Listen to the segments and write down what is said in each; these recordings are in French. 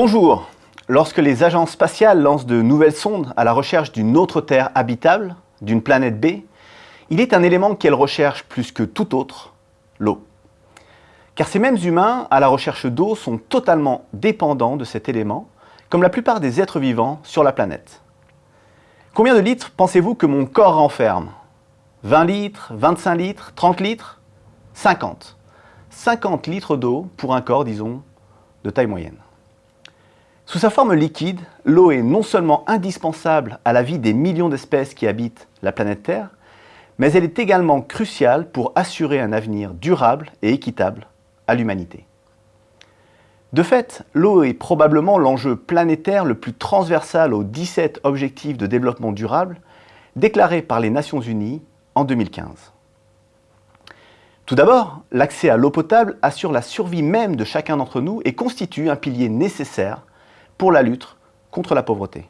Bonjour Lorsque les agences spatiales lancent de nouvelles sondes à la recherche d'une autre Terre habitable, d'une planète B, il est un élément qu'elles recherchent plus que tout autre, l'eau. Car ces mêmes humains, à la recherche d'eau, sont totalement dépendants de cet élément, comme la plupart des êtres vivants sur la planète. Combien de litres pensez-vous que mon corps renferme? 20 litres, 25 litres, 30 litres? 50. 50 litres d'eau pour un corps, disons, de taille moyenne. Sous sa forme liquide, l'eau est non seulement indispensable à la vie des millions d'espèces qui habitent la planète Terre, mais elle est également cruciale pour assurer un avenir durable et équitable à l'humanité. De fait, l'eau est probablement l'enjeu planétaire le plus transversal aux 17 objectifs de développement durable déclarés par les Nations Unies en 2015. Tout d'abord, l'accès à l'eau potable assure la survie même de chacun d'entre nous et constitue un pilier nécessaire pour la lutte contre la pauvreté.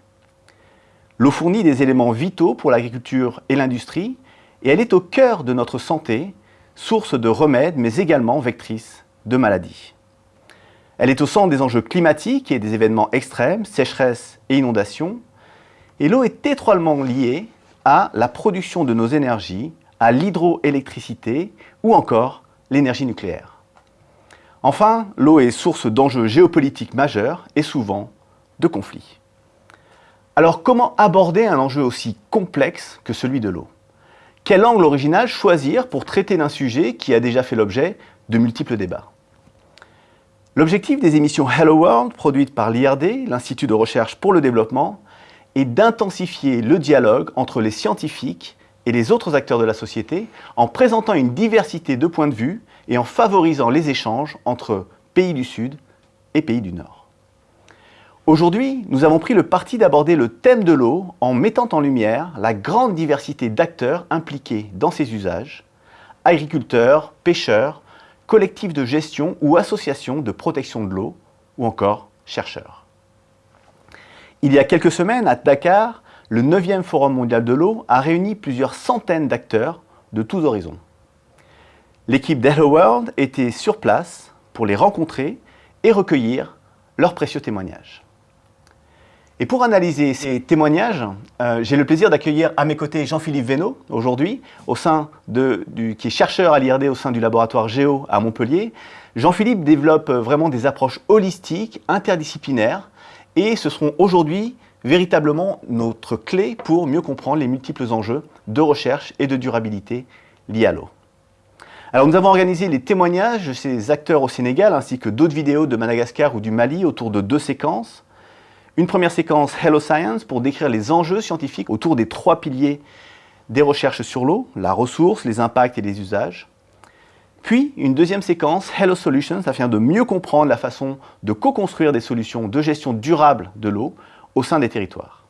L'eau fournit des éléments vitaux pour l'agriculture et l'industrie et elle est au cœur de notre santé, source de remèdes mais également vectrice de maladies. Elle est au centre des enjeux climatiques et des événements extrêmes, sécheresse et inondations. Et l'eau est étroitement liée à la production de nos énergies, à l'hydroélectricité ou encore l'énergie nucléaire. Enfin, l'eau est source d'enjeux géopolitiques majeurs et souvent de conflits. Alors comment aborder un enjeu aussi complexe que celui de l'eau? Quel angle original choisir pour traiter d'un sujet qui a déjà fait l'objet de multiples débats? L'objectif des émissions Hello World, produites par l'IRD, l'Institut de recherche pour le développement, est d'intensifier le dialogue entre les scientifiques et les autres acteurs de la société en présentant une diversité de points de vue et en favorisant les échanges entre pays du Sud et pays du Nord. Aujourd'hui, nous avons pris le parti d'aborder le thème de l'eau en mettant en lumière la grande diversité d'acteurs impliqués dans ses usages, agriculteurs, pêcheurs, collectifs de gestion ou associations de protection de l'eau, ou encore chercheurs. Il y a quelques semaines, à Dakar, le 9e Forum mondial de l'eau a réuni plusieurs centaines d'acteurs de tous horizons. L'équipe d'Hello World était sur place pour les rencontrer et recueillir leurs précieux témoignages. Et pour analyser ces témoignages, euh, j'ai le plaisir d'accueillir à mes côtés Jean-Philippe Vénaud, aujourd'hui, qui est chercheur à l'IRD au sein du laboratoire Géo à Montpellier. Jean-Philippe développe euh, vraiment des approches holistiques, interdisciplinaires, et ce seront aujourd'hui véritablement notre clé pour mieux comprendre les multiples enjeux de recherche et de durabilité liés à l'eau. Alors nous avons organisé les témoignages de ces acteurs au Sénégal ainsi que d'autres vidéos de Madagascar ou du Mali autour de deux séquences. Une première séquence Hello Science pour décrire les enjeux scientifiques autour des trois piliers des recherches sur l'eau, la ressource, les impacts et les usages. Puis une deuxième séquence Hello Solutions afin de mieux comprendre la façon de co-construire des solutions de gestion durable de l'eau au sein des territoires.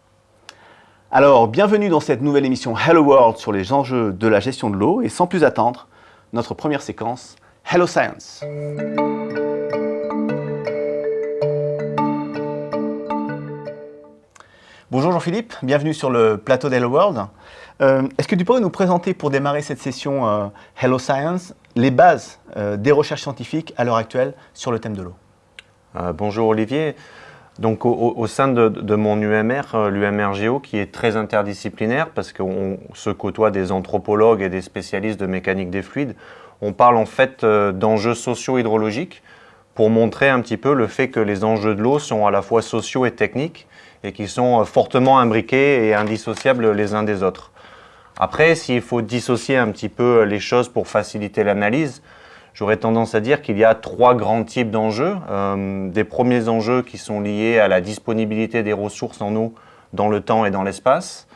Alors, bienvenue dans cette nouvelle émission Hello World sur les enjeux de la gestion de l'eau et sans plus attendre, notre première séquence Hello Science. Bonjour Jean-Philippe, bienvenue sur le plateau d'Hello World. Euh, est-ce que tu pourrais nous présenter pour démarrer cette session euh, Hello Science les bases euh, des recherches scientifiques à l'heure actuelle sur le thème de l'eau? Bonjour Olivier. Donc au, sein de, mon UMR, l'UMR Géo, qui est très interdisciplinaire parce qu'on se côtoie des anthropologues et des spécialistes de mécanique des fluides, on parle en fait d'enjeux socio-hydrologiques pour montrer un petit peu le fait que les enjeux de l'eau sont à la fois sociaux et techniques et qui sont euh, fortement imbriqués et indissociables les uns des autres. Après, s'il faut dissocier un petit peu les choses pour faciliter l'analyse, j'aurais tendance à dire qu'il y a trois grands types d'enjeux. Euh, des premiers enjeux qui sont liés à la disponibilité des ressources en eau dans le temps et dans l'espace.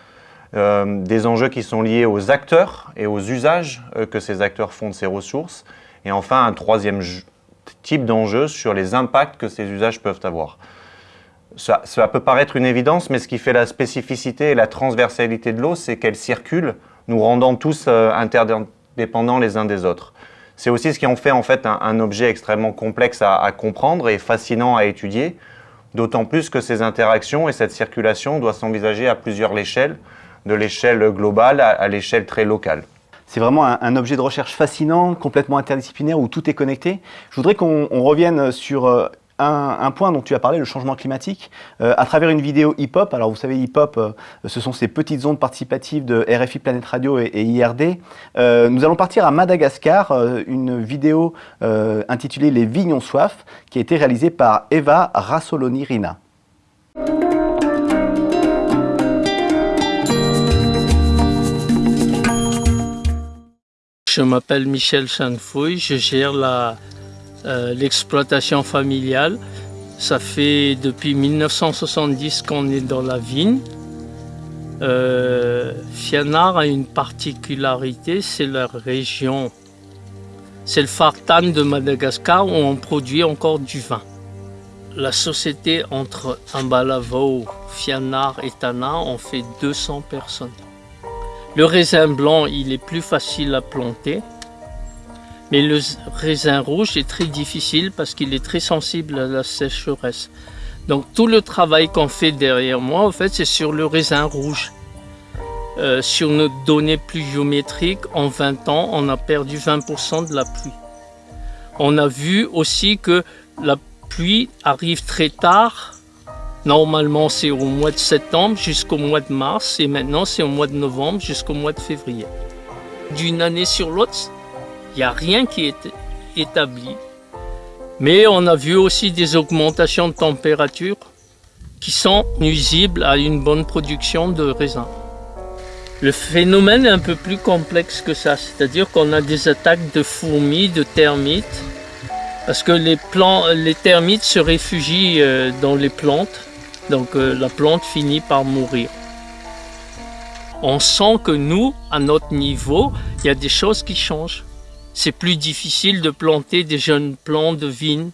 Euh, des enjeux qui sont liés aux acteurs et aux usages que ces acteurs font de ces ressources. Et enfin, un troisième type d'enjeu sur les impacts que ces usages peuvent avoir. Ça, peut paraître une évidence, mais ce qui fait la spécificité et la transversalité de l'eau, c'est qu'elle circule, nous rendant tous euh, interdépendants les uns des autres. C'est aussi ce qui en fait en fait un, objet extrêmement complexe à, comprendre et fascinant à étudier, d'autant plus que ces interactions et cette circulation doivent s'envisager à plusieurs échelles, de l'échelle globale à, l'échelle très locale. C'est vraiment un, objet de recherche fascinant, complètement interdisciplinaire, où tout est connecté. Je voudrais qu'on revienne sur un, point dont tu as parlé, le changement climatique, euh, à travers une vidéo hip-hop. Alors vous savez, hip-hop, euh, ce sont ces petites ondes participatives de RFI Planète Radio et, IRD. Euh, nous allons partir à Madagascar, une vidéo intitulée Les vignes soif, qui a été réalisée par Eva Rassoloni-Rina. Je m'appelle Michel Chanfouille, je gère euh, l'exploitation familiale. Ça fait depuis 1970 qu'on est dans la vigne. Euh, Fianard a une particularité, c'est la région, c'est le Fartan de Madagascar où on produit encore du vin. La société entre Ambalavo, Fianard et Tana, on fait 200 personnes. Le raisin blanc, il est plus facile à planter. Mais le raisin rouge est très difficile parce qu'il est très sensible à la sécheresse. Donc tout le travail qu'on fait derrière moi, en fait, c'est sur le raisin rouge. Euh, sur nos données pluviométriques, en 20 ans, on a perdu 20% de la pluie. On a vu aussi que la pluie arrive très tard Normalement, c'est au mois de septembre jusqu'au mois de mars et maintenant, c'est au mois de novembre jusqu'au mois de février. D'une année sur l'autre, il n'y a rien qui est établi. Mais on a vu aussi des augmentations de température qui sont nuisibles à une bonne production de raisin. Le phénomène est un peu plus complexe que ça, c'est-à-dire qu'on a des attaques de fourmis, de termites, parce que les, les termites se réfugient euh, dans les plantes donc euh, la plante finit par mourir. On sent que nous, à notre niveau, il y a des choses qui changent. C'est plus difficile de planter des jeunes plants de vigne.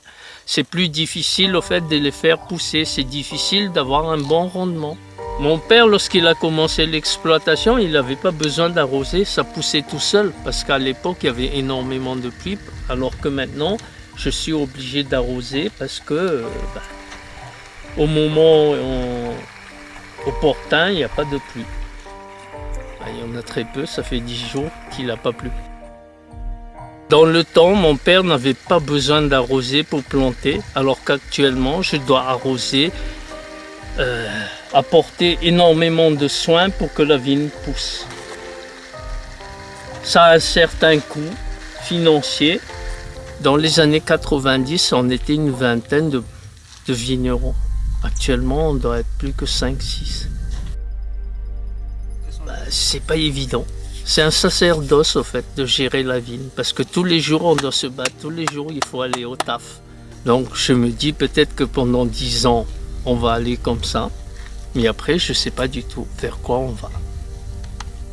C'est plus difficile au fait de les faire pousser. C'est difficile d'avoir un bon rendement. Mon père, lorsqu'il a commencé l'exploitation, il n'avait pas besoin d'arroser, ça poussait tout seul. Parce qu'à l'époque, il y avait énormément de pluie. Alors que maintenant, je suis obligé d'arroser parce que euh, bah, au moment opportun, il n'y a pas de pluie. Ah, il y en a très peu, ça fait 10 jours qu'il n'a pas plu. Dans le temps, mon père n'avait pas besoin d'arroser pour planter, alors qu'actuellement, je dois arroser, euh, apporter énormément de soins pour que la vigne pousse. Ça a un certain coût financier. Dans les années 90, on était une vingtaine de vignerons. Actuellement, on doit être plus que 5-6. Bah, c'est pas évident. C'est un sacerdoce, au fait, de gérer la ville. Parce que tous les jours, on doit se battre. Tous les jours, il faut aller au taf. Donc, je me dis peut-être que pendant 10 ans, on va aller comme ça. Mais après, je sais pas du tout vers quoi on va.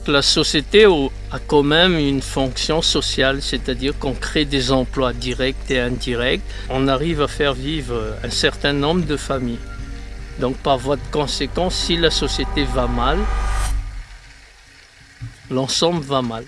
La société a quand même une fonction sociale, c'est-à-dire qu'on crée des emplois directs et indirects. On arrive à faire vivre un certain nombre de familles. Donc par voie de conséquence, si la société va mal, l'ensemble va mal.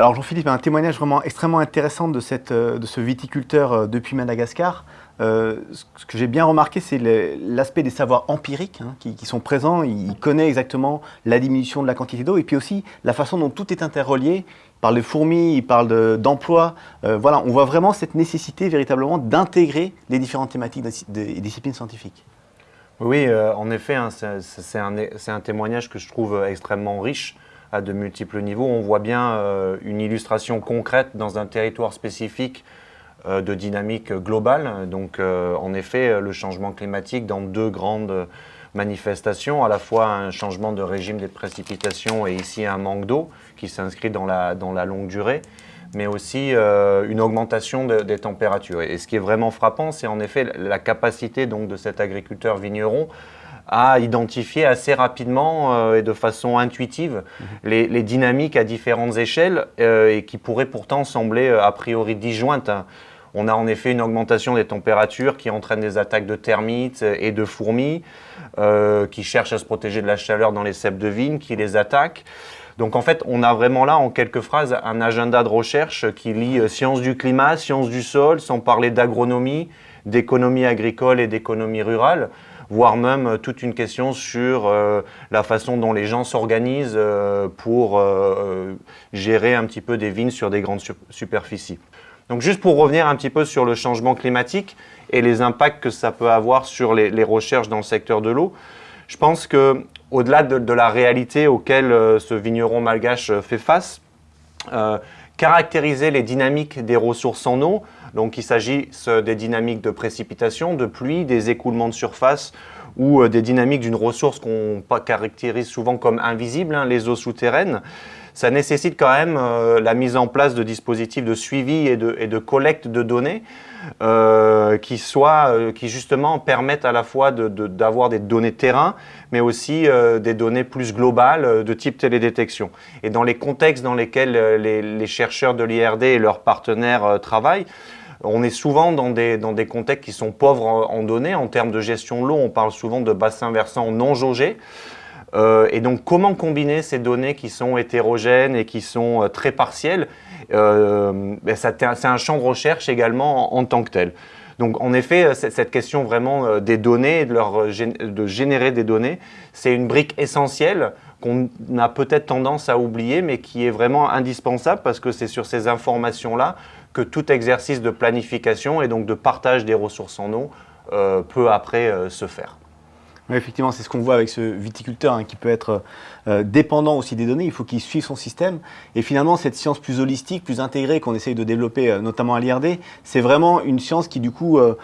Alors Jean-Philippe un témoignage vraiment extrêmement intéressant de, euh, ce viticulteur euh, depuis Madagascar. Euh, ce que j'ai bien remarqué, c'est l'aspect des savoirs empiriques hein, qui, sont présents. Il connaît exactement la diminution de la quantité d'eau et puis aussi la façon dont tout est interrelié. Parle de fourmis, il parle d'emploi. voilà, on voit vraiment cette nécessité véritablement d'intégrer les différentes thématiques des disciplines scientifiques. Oui, en effet, hein, c'est un, témoignage que je trouve extrêmement riche à de multiples niveaux. On voit bien euh, une illustration concrète dans un territoire spécifique euh, de dynamique globale. Donc, euh, en effet, le changement climatique dans deux grandes manifestations, à la fois un changement de régime des précipitations et ici un manque d'eau qui s'inscrit dans la, dans la longue durée, mais aussi une augmentation des températures. Et ce qui est vraiment frappant, c'est en effet la capacité donc, de cet agriculteur vigneron à identifier assez rapidement euh, et de façon intuitive mhm. les, dynamiques à différentes échelles euh, et qui pourraient pourtant sembler euh, a priori disjointes. On a en effet une augmentation des températures qui entraîne des attaques de termites et de fourmis qui cherchent à se protéger de la chaleur dans les cèpes de vigne, qui les attaquent. Donc en fait, on a vraiment là, en quelques phrases, un agenda de recherche qui lie sciences du climat, sciences du sol, sans parler d'agronomie, d'économie agricole et d'économie rurale voire même toute une question sur la façon dont les gens s'organisent pour gérer un petit peu des vignes sur des grandes superficies. Donc juste pour revenir un petit peu sur le changement climatique et les impacts que ça peut avoir sur les, recherches dans le secteur de l'eau, je pense que au-delà de, la réalité auquel ce vigneron malgache fait face, caractériser les dynamiques des ressources en eau. Donc il s'agit des dynamiques de précipitation, de pluie, des écoulements de surface ou euh, des dynamiques d'une ressource qu'on caractérise souvent comme invisible, hein, les eaux souterraines ça nécessite quand même euh, la mise en place de dispositifs de suivi et de, collecte de données euh, qui, soient, euh, qui justement permettent à la fois d'avoir des données terrain, mais aussi des données plus globales de type télédétection. Et dans les contextes dans lesquels les, chercheurs de l'IRD et leurs partenaires travaillent, on est souvent dans des, dans des contextes qui sont pauvres en données. En termes de gestion de l'eau, on parle souvent de bassins versants non jaugés. Euh, et donc, comment combiner ces données qui sont hétérogènes et qui sont euh, très partielles euh, ben, C'est un champ de recherche également en, tant que tel. Donc, en effet, cette question vraiment des données, de, générer des données, c'est une brique essentielle qu'on a peut-être tendance à oublier, mais qui est vraiment indispensable parce que c'est sur ces informations-là que tout exercice de planification et donc de partage des ressources en eau peut après se faire. Effectivement, c'est ce qu'on voit avec ce viticulteur hein, qui peut être euh, dépendant aussi des données, il faut qu'il suive son système. Et finalement, cette science plus holistique, plus intégrée qu'on essaye de développer, euh, notamment à l'IRD, c'est vraiment une science qui du coup euh,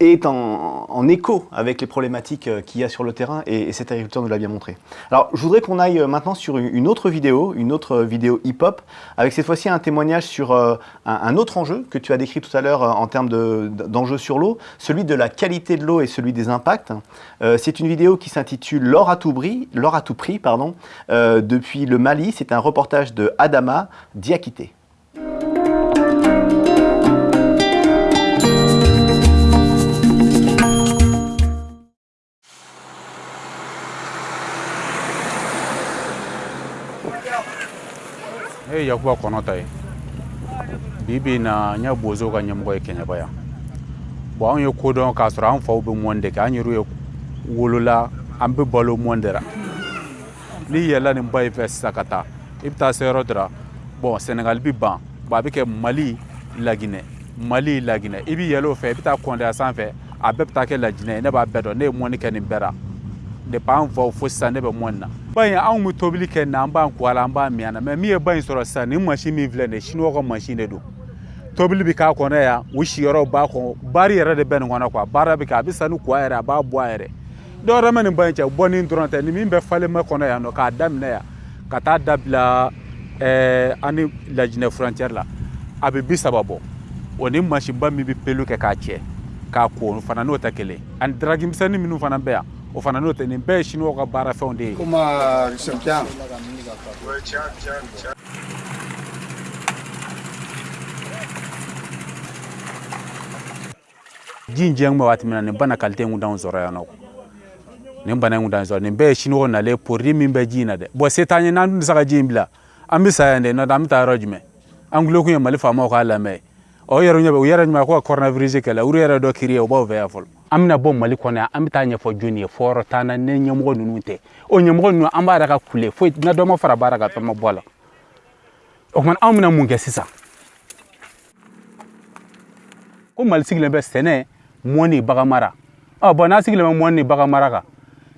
est en, écho avec les problématiques qu'il y a sur le terrain et, cet agriculteur nous l'a bien montré. Alors, je voudrais qu'on aille maintenant sur une autre vidéo, une autre vidéo hip-hop, avec cette fois-ci un témoignage sur un, autre enjeu que tu as décrit tout à l'heure en termes d'enjeux sur l'eau, celui de la qualité de l'eau et celui des impacts. C'est une vidéo qui s'intitule L'or à tout prix, à tout prix pardon, euh, depuis le Mali. C'est un reportage de Adama Diakité. na wolola an bɛ balo la n'i yɛlɛla nin ba in fɛ sisan ka taa i bɛ taa se yɔrɔ dɔ la bɔn sɛnɛgali bɛ ban. Bɔn a bɛ kɛ mali laginɛ mali laginɛ i bɛ yɛlɛ o fɛ i bɛ taa kɔndɛya sanfɛ a bɛɛ bɛ taa kɛ lajinɛ ye ne b'a bɛɛ dɔn ne ye mɔni kɛ nin bɛɛ la depuis an faw fo sisan ne bɛ mɔni na. Ba in anw bɛ tobili kɛ nin an b'an ko a la an b'a min a la mɛ min ye ba in sɔrɔ sisan nin mansin min filɛ nin ye siniwaw ka mansin de don tobili bɛ k'a kɔnɔ yan u siyɔrɔw b'a kɔnɔ baari yɛrɛ de bɛ nin kɔnɔ kuwa baara bɛ kɛ a bɛ ko a yɛrɛ a b'a bɔ a yɛrɛ dɔwɛrɛ ma nin ba in cɛ bɔnin dɔrɔn tɛ. Ni min bɛ falenma kɔnɔ yan nɔ k'a daminɛ yan ka taa dabila ɛɛ ani ni lajinɛ furancɛri la a bɛ bi saba bɔ. O ni mansinba min bɛ pelu kɛ k'a cɛ k'a ko fana n'o tɛ kelen ani daragi misɛnnin minnu fana bɛ yan o fana n'o tɛ. Nin bɛɛ ye siniwaw ka baarafɛnw de ye. ji in jɛn waati min na nin bana kalite kun d'anw sɔrɔ yan nɔ nin bana ngunda d'anw sɔrɔ nin bɛɛ ye siniwaw nalen porodi min bɛ ji in na dɛ ka ji in bila an bɛ sa yan de n'o tɛ an bɛ taa yɔrɔ jumɛn an gulo kun ye mali faamaw k'a lamɛn ɔ yɛrɛ ɲɛ bɛ u yɛrɛ ɲuman ko ka coronavirus kɛlɛ olu yɛrɛ dɔ kiri ye o b'aw fɛ yan fɔlɔ an bɛna bɔ mali kɔnɔ yan an bɛ taa jɔnni ye fɔ yɔrɔ na ne ɲɛmɔgɔ ninnu tɛ o ɲɛmɔgɔ ninnu an b'a yɛrɛ ka kule foyi na dɔ ma fara baara kan fɛn ma bɔ o man anw bɛna mun kɛ ko mali sigilen bɛ sɛnɛ mɔni bagamara mara ɔ bɔn n'a sigilen bɛ mɔni ni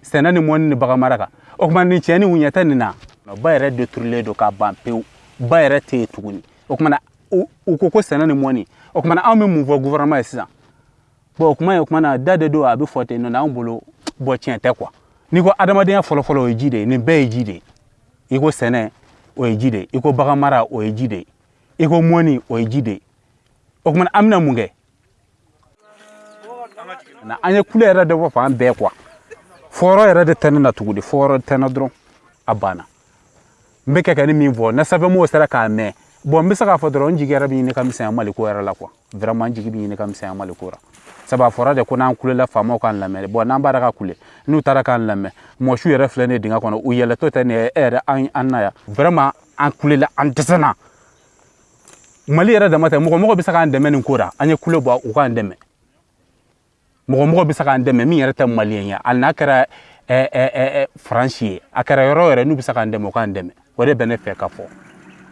sɛnɛ ni mɔni ni bagan mara kan o kumana nin ni wuɲɛ tɛ nin na ba yɛrɛ deturilen don k'a ban pewu ba yɛrɛ tɛ yen tuguni o kumana u ko ko sɛnɛ ni mɔni o kumana anw bɛ mun fɔ gouvernement ye sisan bon o kuma ye o kumana da de don a bɛ fɔ ten nɔ anw bolo bɔ tiɲɛ tɛ kuwa n'i ko adamadenya fɔlɔfɔlɔ o ye ji de ye nin bɛɛ ye ji de ye i ko sɛnɛ o ye ji de ye i ko bagan mara o ye ji de ye i ko mɔni o ye ji de ye o kumana an bɛna mun kɛ na an ye kule yɛrɛ dɔ fɔ fan bɛɛ kuwa fɔyɔrɔ yɛrɛ de tɛ ne na tuguni. Fɔɔrɔ tɛ na dɔrɔn a banna. N bɛ kɛ ka ni min fɔ. Ne sɛbɛnmɔgɔw sera k'a mɛn. Bɔn n bɛ se k'a fɔ dɔrɔn n jigi yɛrɛ bɛ ɲini ka misɛnya mali ko yɛrɛ la kuwa vraiment n jigi bɛ ɲini ka misɛnya mali ko la sabu a fɔra de ko n'an kulela faamaw k'an lamɛn. Bɔn n'an b'ara ka kule n'u taara k'an lamɛn. Mɔsiw yɛrɛ filɛ ne dingɛ kɔnɔ. U yɛlɛtɔ tɛ nin ye. E yɛrɛ an na yan. Vraiment an kulela an dɛsɛna mali yɛrɛ dama tɛ. Mɔgɔ mɔgɔ bɛ se k'an dɛmɛ nin ko la an ye kule bɔ u k'an dɛmɛ mɔgɔ mɔgɔ bɛ se k'an dɛmɛ min yɛrɛ tɛ maliyɛn ye. Hali n'a kɛra faransi ye a kɛra yɔrɔ yɛrɛ n'u bɛ se k'an dɛmɛ u k'an dɛmɛ. O de bɛ ne fɛ ka fɔ.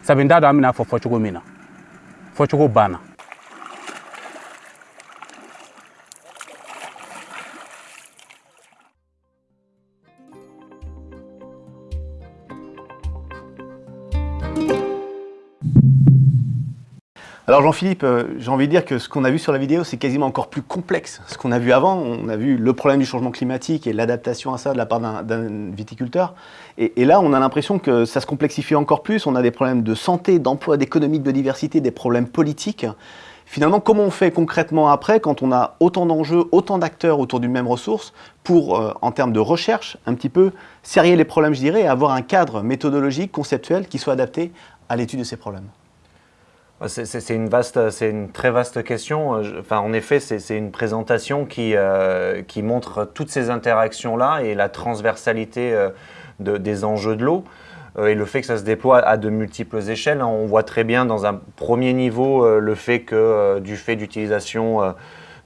Sabu n t'a dɔn an bɛna fɔ fɔcogo min na. Fɔcogo banna Alors Jean-Philippe, euh, j'ai envie de dire que ce qu'on a vu sur la vidéo, c'est quasiment encore plus complexe. Ce qu'on a vu avant, on a vu le problème du changement climatique et l'adaptation à ça de la part d'un viticulteur. Et, là, on a l'impression que ça se complexifie encore plus. On a des problèmes de santé, d'emploi, d'économie, de biodiversité, des problèmes politiques. Finalement, comment on fait concrètement après quand on a autant d'enjeux, autant d'acteurs autour d'une même ressource pour, euh, en termes de recherche, un petit peu serrer les problèmes, je dirais, et avoir un cadre méthodologique, conceptuel qui soit adapté à l'étude de ces problèmes? C'est une, vaste, très vaste question. Euh, en effet, c'est une présentation qui, euh, qui montre toutes ces interactions-là et la transversalité euh, de, des enjeux de l'eau et le fait que ça se déploie à de multiples échelles. Hein. On voit très bien dans un premier niveau le fait que du fait d'utilisation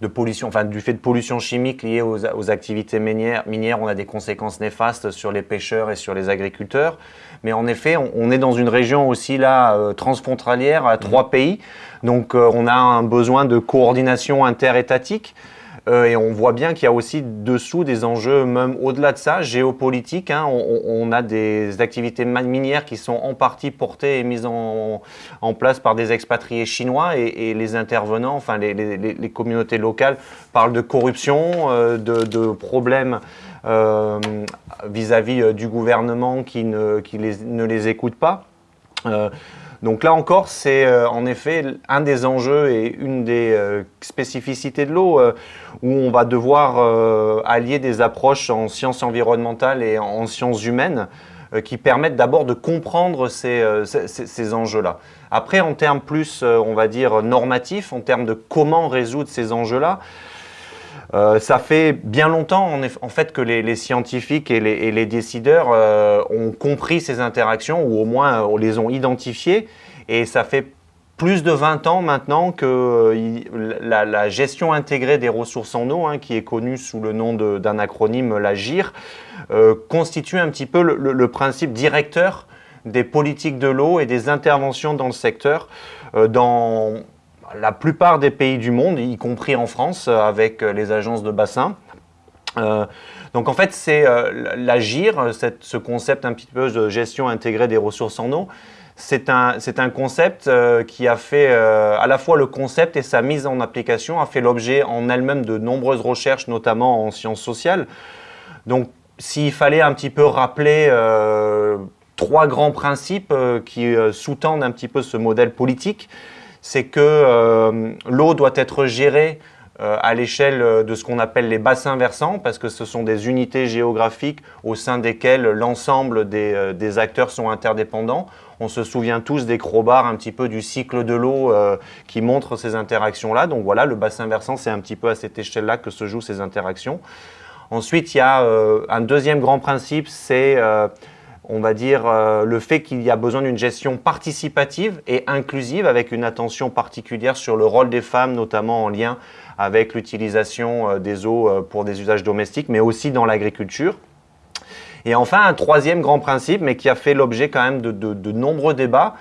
de pollution, enfin du fait de pollution chimique liée aux, aux, activités minières, minières, on a des conséquences néfastes sur les pêcheurs et sur les agriculteurs. Mais en effet, on, est dans une région aussi là euh, transfrontalière à trois mhm. pays. Donc euh, on a un besoin de coordination interétatique. Euh, et on voit bien qu'il y a aussi dessous des enjeux, même au-delà de ça, géopolitiques. Hein. on, a des activités minières qui sont en partie portées et mises en, place par des expatriés chinois et, les intervenants, enfin les, communautés locales, parlent de corruption, de, problèmes euh, vis-à-vis euh, du gouvernement qui, ne les écoute pas. Euh, donc là encore, c'est en effet un des enjeux et une des spécificités de l'eau où on va devoir allier des approches en sciences environnementales et en sciences humaines qui permettent d'abord de comprendre ces, ces enjeux-là. Après, en termes plus, on va dire, normatifs, en termes de comment résoudre ces enjeux-là, euh, ça fait bien longtemps en, fait que les, scientifiques et les, décideurs euh, ont compris ces interactions ou au moins euh, les ont identifiées et ça fait plus de 20 ans maintenant que la, gestion intégrée des ressources en eau, hein, qui est connue sous le nom d'un acronyme, la GIR, constitue un petit peu le, principe directeur des politiques de l'eau et des interventions dans le secteur. La plupart des pays du monde, y compris en France, euh, avec euh, les agences de bassin. Euh, donc en fait, c'est l'agir, ce concept un petit peu de gestion intégrée des ressources en eau, c'est un, un, concept qui a fait à la fois le concept et sa mise en application a fait l'objet en elle-même de nombreuses recherches, notamment en sciences sociales. Donc s'il fallait un petit peu rappeler trois grands principes qui sous-tendent un petit peu ce modèle politique, c'est que euh, l'eau doit être gérée euh, à l'échelle de ce qu'on appelle les bassins versants, parce que ce sont des unités géographiques au sein desquelles l'ensemble des, euh, acteurs sont interdépendants. On se souvient tous des crowbars, un petit peu du cycle de l'eau qui montre ces interactions-là. Donc voilà, le bassin versant, c'est un petit peu à cette échelle-là que se jouent ces interactions. Ensuite, il y a un deuxième grand principe, c'est on va dire, euh, le fait qu'il y a besoin d'une gestion participative et inclusive avec une attention particulière sur le rôle des femmes, notamment en lien avec l'utilisation euh, des eaux euh, pour des usages domestiques, mais aussi dans l'agriculture. Et enfin, un troisième grand principe, mais qui a fait l'objet quand même de, nombreux débats,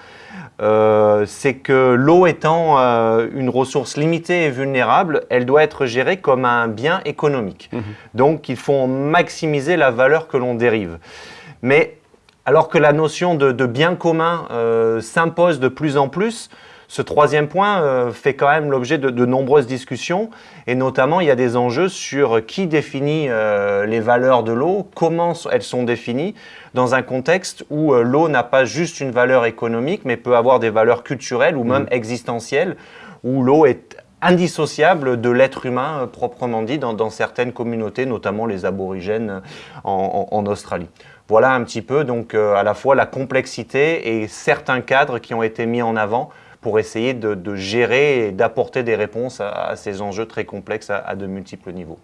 c'est que l'eau étant une ressource limitée et vulnérable, elle doit être gérée comme un bien économique. Mmh. Donc, il faut maximiser la valeur que l'on dérive. Mais alors que la notion de, bien commun euh, s'impose de plus en plus, ce troisième point euh, fait quand même l'objet de, nombreuses discussions et notamment il y a des enjeux sur qui définit euh, les valeurs de l'eau, comment elles sont définies dans un contexte où l'eau n'a pas juste une valeur économique mais peut avoir des valeurs culturelles ou même mmh. existentielles, où l'eau est indissociable de l'être humain proprement dit dans, certaines communautés, notamment les aborigènes en Australie. Voilà un petit peu donc euh, à la fois la complexité et certains cadres qui ont été mis en avant pour essayer de, gérer et d'apporter des réponses à, ces enjeux très complexes à, de multiples niveaux.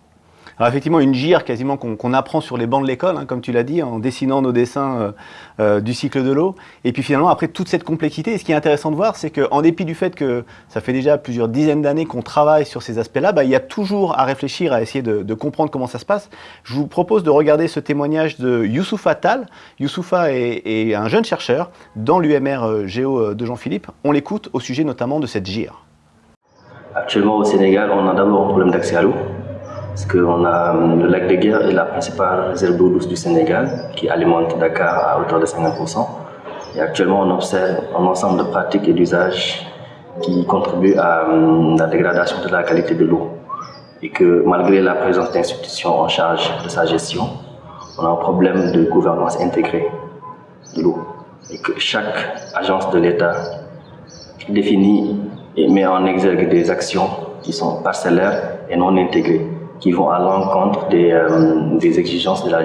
Alors effectivement, une gire quasiment qu'on apprend sur les bancs de l'école, hein, comme tu l'as dit, en dessinant nos dessins euh, euh, du cycle de l'eau. Et puis finalement, après toute cette complexité, ce qui est intéressant de voir, c'est qu'en dépit du fait que ça fait déjà plusieurs dizaines d'années qu'on travaille sur ces aspects-là, bah, il y a toujours à réfléchir, à essayer de, comprendre comment ça se passe. Je vous propose de regarder ce témoignage de Youssoufa Tal. Youssoufa est, est un jeune chercheur dans l'UMR euh, Géo de Jean-Philippe. On l'écoute au sujet notamment de cette gire. Actuellement au Sénégal, on a d'abord un problème d'accès à l'eau. Parce qu'on a le lac de Guerre est la principale réserve d'eau douce du Sénégal qui alimente Dakar à hauteur de 50%. Et actuellement, on observe un ensemble de pratiques et d'usages qui contribuent à hum, la dégradation de la qualité de l'eau. Et que malgré la présence d'institutions en charge de sa gestion, on a un problème de gouvernance intégrée de l'eau. Et que chaque agence de l'État définit et met en exergue des actions qui sont parcellaires et non intégrées qui vont à l'encontre des, euh, des, exigences de la,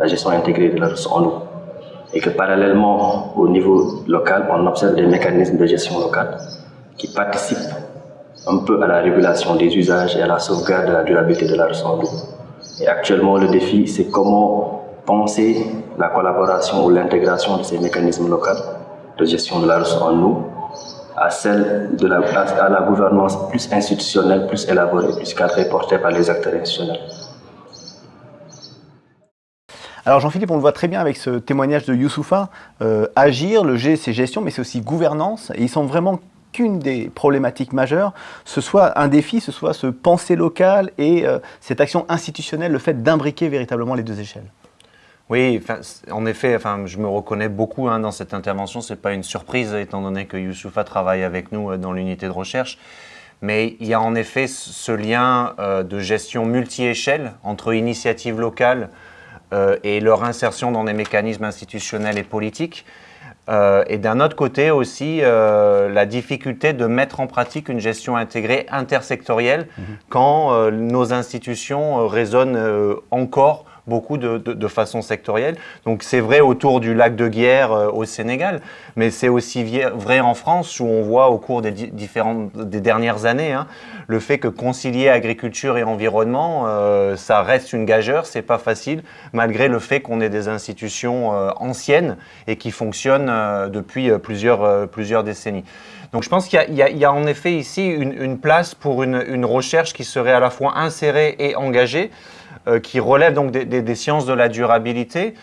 la, gestion intégrée de la ressource en eau. Et que parallèlement, au niveau local, on observe des mécanismes de gestion locale qui participent un peu à la régulation des usages et à la sauvegarde de la durabilité de la ressource en eau. Et actuellement, le défi, c'est comment penser la collaboration ou l'intégration de ces mécanismes locaux de gestion de la ressource en eau à celle de la, gouvernance plus institutionnelle, plus élaborée, plus cadrée, portée par les acteurs institutionnels. Alors Jean-Philippe, on le voit très bien avec ce témoignage de Youssoufa, euh, agir, le G c'est gestion, mais c'est aussi gouvernance, et il semble vraiment qu'une des problématiques majeures, ce soit un défi, ce soit ce penser local et euh, cette action institutionnelle, le fait d'imbriquer véritablement les deux échelles. Oui, en effet, enfin, je me reconnais beaucoup hein, dans cette intervention. Ce n'est pas une surprise, étant donné que Youssoufa travaille avec nous euh, dans l'unité de recherche. Mais il y a en effet ce lien euh, de gestion multi-échelle entre initiatives locales euh, et leur insertion dans des mécanismes institutionnels et politiques. et d'un autre côté aussi, la difficulté de mettre en pratique une gestion intégrée intersectorielle mmh quand nos institutions résonnent encore beaucoup de, façon sectorielle. Donc c'est vrai autour du lac de Guerre euh, au Sénégal, mais c'est aussi vrai en France où on voit au cours des, différentes, des dernières années hein, le fait que concilier agriculture et environnement, euh, ça reste une gageure, c'est pas facile, malgré le fait qu'on ait des institutions euh, anciennes et qui fonctionnent depuis plusieurs, plusieurs décennies. Donc je pense qu'il y, a en effet ici une, une place pour une, une, recherche qui serait à la fois insérée et engagée, qui relève donc des, sciences de la durabilité,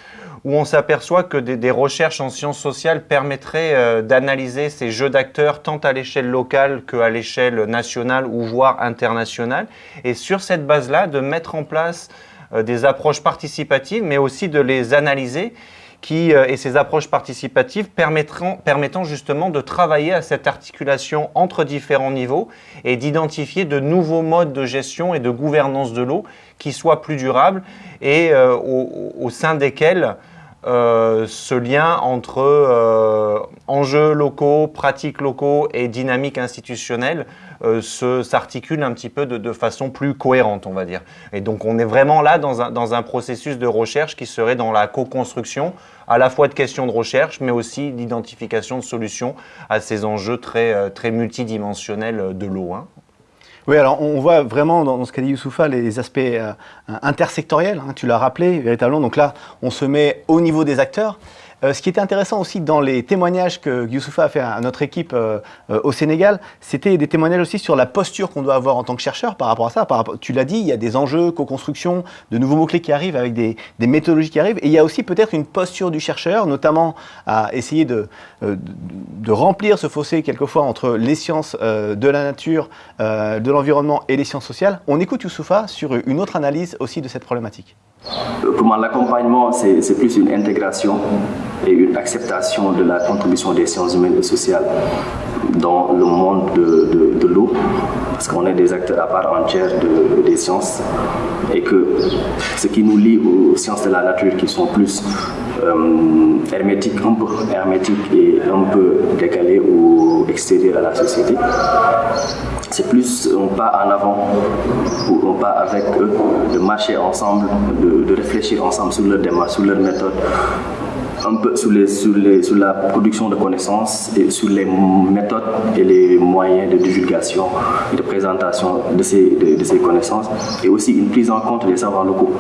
où on s'aperçoit que des, recherches en sciences sociales permettraient euh, d'analyser ces jeux d'acteurs tant à l'échelle locale qu'à l'échelle nationale ou voire internationale, et sur cette base-là, de mettre en place euh, des approches participatives, mais aussi de les analyser qui, et ces approches participatives permettront, permettant justement de travailler à cette articulation entre différents niveaux et d'identifier de nouveaux modes de gestion et de gouvernance de l'eau qui soient plus durables et euh, au, sein desquels euh, ce lien entre euh, enjeux locaux, pratiques locaux et dynamique institutionnelle s'articule un petit peu de, façon plus cohérente, on va dire. Et donc on est vraiment là dans un, dans un processus de recherche qui serait dans la co-construction à la fois de questions de recherche, mais aussi d'identification de solutions à ces enjeux très, très multidimensionnels de l'eau. Hein. Oui, alors on voit vraiment dans, ce qu'a dit Youssoufa les aspects euh, intersectoriels, hein, tu l'as rappelé véritablement. Donc là, on se met au niveau des acteurs. Euh, ce qui était intéressant aussi dans les témoignages que Youssoufa a fait à notre équipe euh, euh, au Sénégal, c'était des témoignages aussi sur la posture qu'on doit avoir en tant que chercheur par rapport à ça. Tu l'as dit, il y a des enjeux, co-construction, de nouveaux mots-clés qui arrivent avec des, méthodologies qui arrivent. Et il y a aussi peut-être une posture du chercheur, notamment à essayer de, de, remplir ce fossé quelquefois entre les sciences de la nature, de l'environnement et les sciences sociales. On écoute Youssoufa sur une autre analyse aussi de cette problématique. Pour moi, l'accompagnement, c'est plus une intégration et une acceptation de la contribution des sciences humaines et sociales dans le monde de, l'eau, parce qu'on est des acteurs à part entière des sciences, et que ce qui nous lie aux sciences de la nature qui sont plus euh, hermétiques, un peu hermétiques et un peu décalées ou extérieures à la société, c'est plus un pas en avant ou un pas avec eux, de marcher ensemble, de, réfléchir ensemble sur leur démarche, sur leur méthode, un peu sur, la production de connaissances et sur les méthodes et les moyens de divulgation et de présentation de ces, de, ces connaissances et aussi une prise en compte des savoirs locaux.